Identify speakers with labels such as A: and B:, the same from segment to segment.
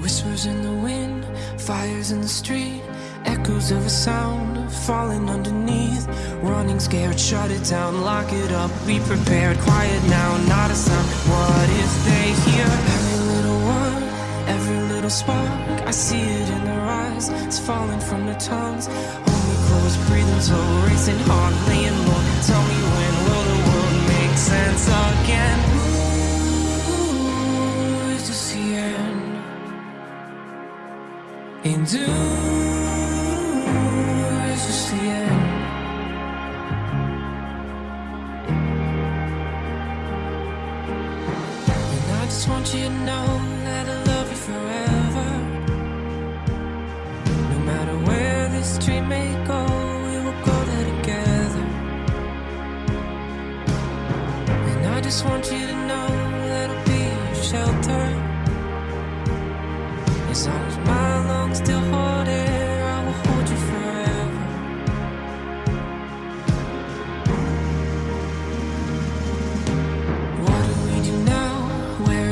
A: Whispers in the wind, fires in the street, echoes of a sound falling underneath. Running scared, shut it down, lock it up, be prepared. Quiet now, not a sound. What if they hear every little word, every little spark? I see it in their eyes, it's falling from their tongues. Hold me close, breathing slow, racing hard, laying low. Tell me when will the world make sense again? Ooh, is this the end? And do just want you to know that I'll go there together. And I just want you to know that I'll be your shelter. As long as my lungs still hold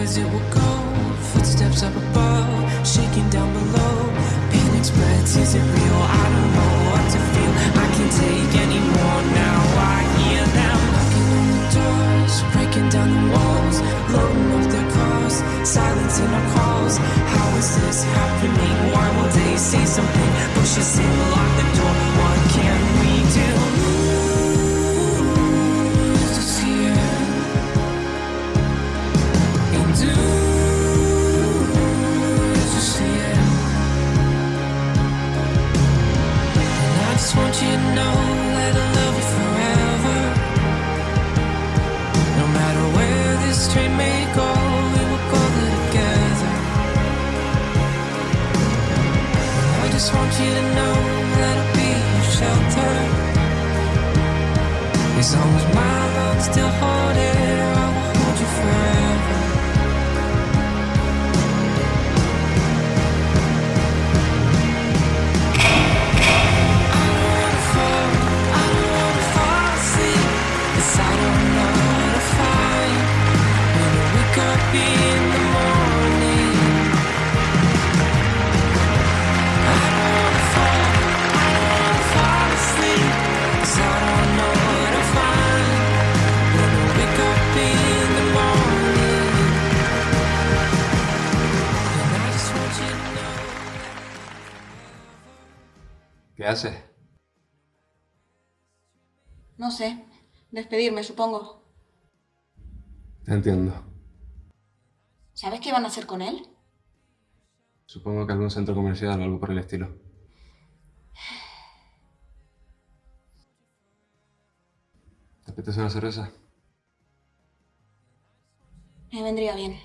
A: Is it we'll go? Footsteps up above, shaking down below. Panic spreads, is it real? I don't know what to feel. I can't take any more now. I hear them knocking on the doors, breaking down the walls, loading up their cars, silencing our calls. How is this happening? Why won't they say something? Push us in, lock train may go, we will go there together. I just want you to know that I'll be your shelter. As long as my lungs still hold
B: ¿Qué haces?
C: No sé. Despedirme, supongo.
B: Entiendo.
C: ¿Sabes qué van a hacer con él?
B: Supongo que algún centro comercial o algo por el estilo. ¿Te apetece una cerveza?
C: Me vendría bien.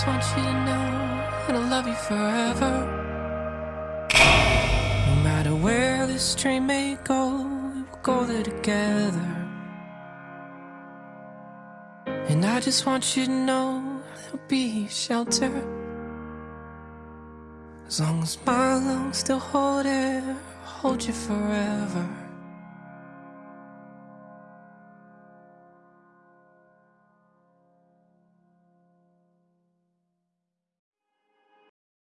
A: Just want you to know that I love you forever. No matter where this train may go, we will go there together. And I just want you to know there'll be shelter. As long as my lungs still hold air, hold you forever.